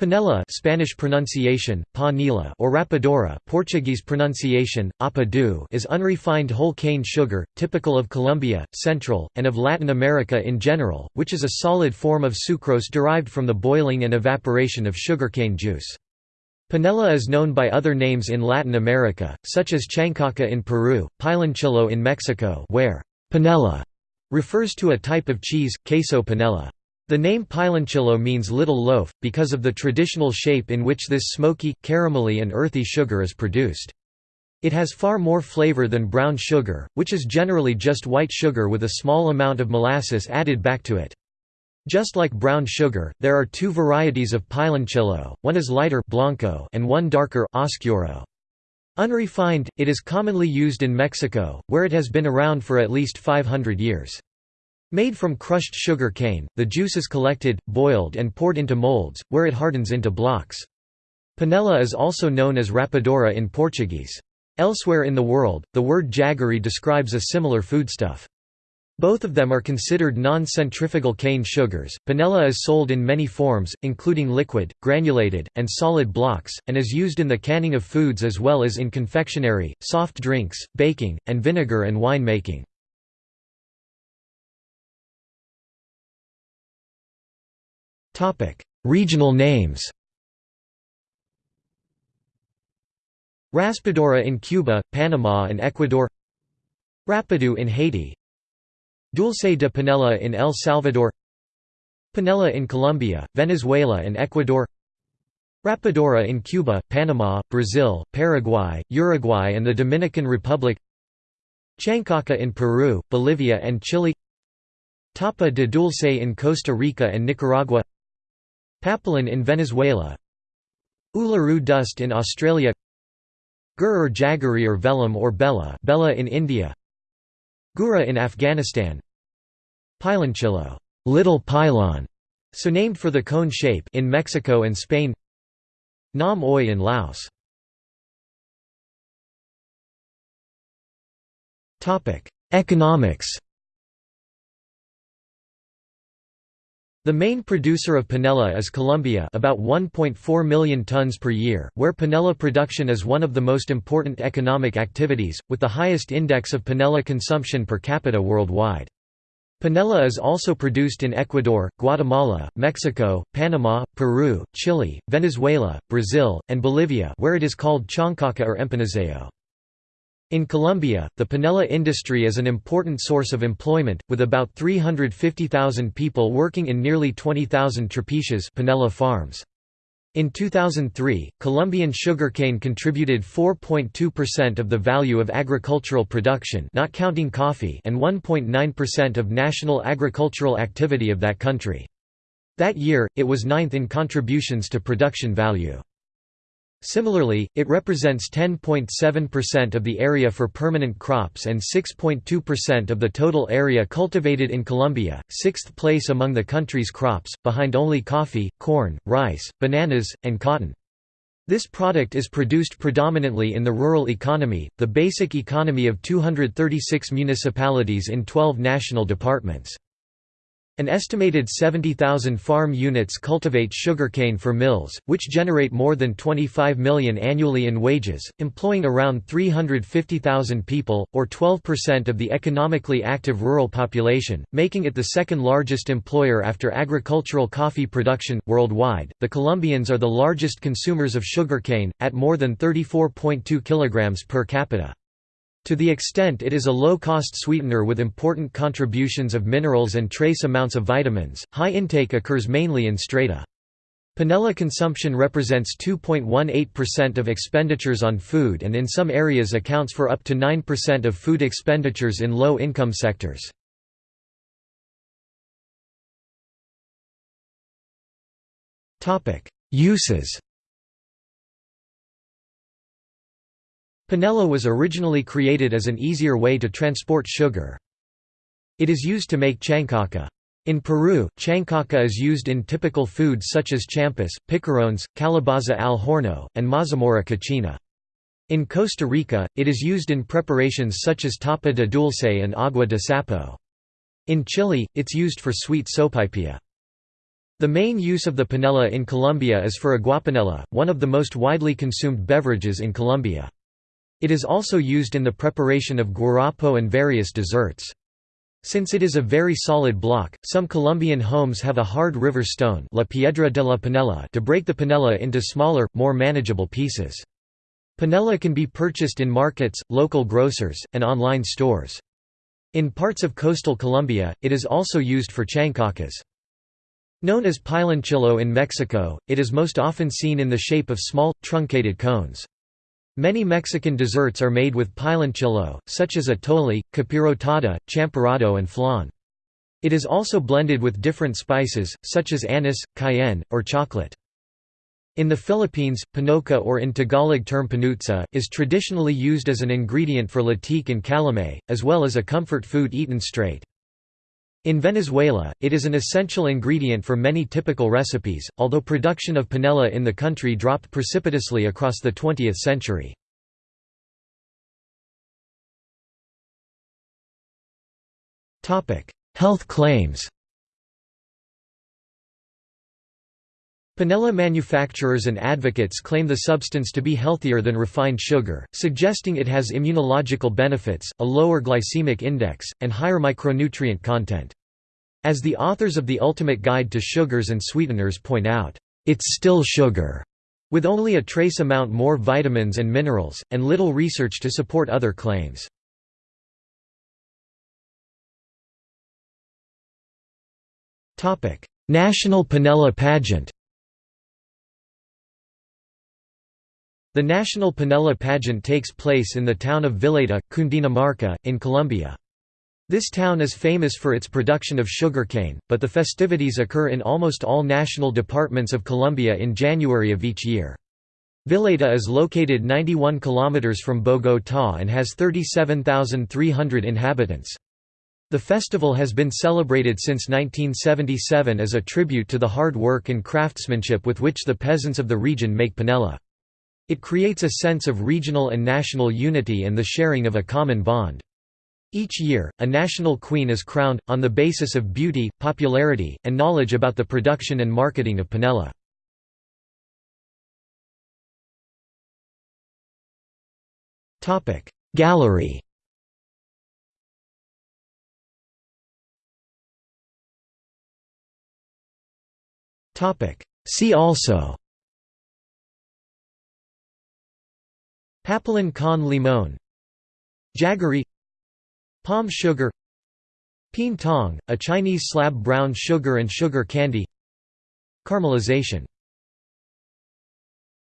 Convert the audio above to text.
Panela Spanish pronunciation, panela or rapadura Portuguese pronunciation, apadu is unrefined whole cane sugar, typical of Colombia, Central, and of Latin America in general, which is a solid form of sucrose derived from the boiling and evaporation of sugarcane juice. Panela is known by other names in Latin America, such as chancaca in Peru, piloncillo in Mexico where panela refers to a type of cheese, queso panela. The name piloncillo means little loaf, because of the traditional shape in which this smoky, caramelly and earthy sugar is produced. It has far more flavor than brown sugar, which is generally just white sugar with a small amount of molasses added back to it. Just like brown sugar, there are two varieties of piloncillo, one is lighter blanco and one darker oscuro. Unrefined, it is commonly used in Mexico, where it has been around for at least 500 years. Made from crushed sugar cane, the juice is collected, boiled and poured into molds, where it hardens into blocks. Panela is also known as rapadura in Portuguese. Elsewhere in the world, the word jaggery describes a similar foodstuff. Both of them are considered non-centrifugal cane sugars. Panela is sold in many forms, including liquid, granulated, and solid blocks, and is used in the canning of foods as well as in confectionery, soft drinks, baking, and vinegar and wine making. Regional names Raspadura in Cuba, Panama and Ecuador Rapadou in Haiti Dulce de Panela in El Salvador Panela in Colombia, Venezuela and Ecuador Rapadura in Cuba, Panama, Brazil, Paraguay, Uruguay and the Dominican Republic Chancaca in Peru, Bolivia and Chile Tapa de dulce in Costa Rica and Nicaragua Papelón in Venezuela Uluru dust in Australia Gur or Jaggery or Velam or Bella, Bella in India Gura in Afghanistan Piloncillo little pylon", so named for the cone shape in Mexico and Spain Nam Oi in Laos. Economics The main producer of panela is Colombia about 1.4 million tons per year, where panela production is one of the most important economic activities, with the highest index of panela consumption per capita worldwide. Panela is also produced in Ecuador, Guatemala, Mexico, Panama, Peru, Chile, Venezuela, Brazil, and Bolivia where it is called chancaca or empanizado. In Colombia, the panela industry is an important source of employment, with about 350,000 people working in nearly 20,000 trapiches panela farms. In 2003, Colombian sugarcane contributed 4.2% of the value of agricultural production not counting coffee and 1.9% of national agricultural activity of that country. That year, it was ninth in contributions to production value. Similarly, it represents 10.7% of the area for permanent crops and 6.2% of the total area cultivated in Colombia, sixth place among the country's crops, behind only coffee, corn, rice, bananas, and cotton. This product is produced predominantly in the rural economy, the basic economy of 236 municipalities in 12 national departments. An estimated 70,000 farm units cultivate sugarcane for mills, which generate more than 25 million annually in wages, employing around 350,000 people, or 12% of the economically active rural population, making it the second largest employer after agricultural coffee production. Worldwide, the Colombians are the largest consumers of sugarcane, at more than 34.2 kg per capita. To the extent it is a low-cost sweetener with important contributions of minerals and trace amounts of vitamins, high intake occurs mainly in strata. Panela consumption represents 2.18% of expenditures on food and in some areas accounts for up to 9% of food expenditures in low-income sectors. Uses Panela was originally created as an easier way to transport sugar. It is used to make chancaca. In Peru, chancaca is used in typical foods such as champús, picarones, calabaza al horno, and mazamorra cocina. In Costa Rica, it is used in preparations such as tapa de dulce and agua de sapo. In Chile, it's used for sweet sopaipilla. The main use of the panela in Colombia is for aguapanela, one of the most widely consumed beverages in Colombia. It is also used in the preparation of guarapo and various desserts. Since it is a very solid block, some Colombian homes have a hard river stone la piedra de la panela to break the panela into smaller, more manageable pieces. Panela can be purchased in markets, local grocers, and online stores. In parts of coastal Colombia, it is also used for chancaccas. Known as piloncillo in Mexico, it is most often seen in the shape of small, truncated cones. Many Mexican desserts are made with piloncillo, such as atole, capirotada, champurrado and flan. It is also blended with different spices, such as anise, cayenne, or chocolate. In the Philippines, panocha or in Tagalog term panutsa, is traditionally used as an ingredient for latik and calamay, as well as a comfort food eaten straight. In Venezuela, it is an essential ingredient for many typical recipes, although production of panela in the country dropped precipitously across the 20th century. Health claims Panela manufacturers and advocates claim the substance to be healthier than refined sugar, suggesting it has immunological benefits, a lower glycemic index, and higher micronutrient content. As the authors of The Ultimate Guide to Sugars and Sweeteners point out, "...it's still sugar." with only a trace amount more vitamins and minerals, and little research to support other claims. National Panela Pageant The National Panela Pageant takes place in the town of Villeta, Cundinamarca, in Colombia. This town is famous for its production of sugarcane, but the festivities occur in almost all national departments of Colombia in January of each year. Villeta is located 91 kilometers from Bogotá and has 37,300 inhabitants. The festival has been celebrated since 1977 as a tribute to the hard work and craftsmanship with which the peasants of the region make panela. It creates a sense of regional and national unity and the sharing of a common bond. Each year, a national queen is crowned, on the basis of beauty, popularity, and knowledge about the production and marketing of panela. Gallery See also Papelón con limón Jaggery Palm sugar Peen tong, a Chinese slab brown sugar and sugar candy. Caramelization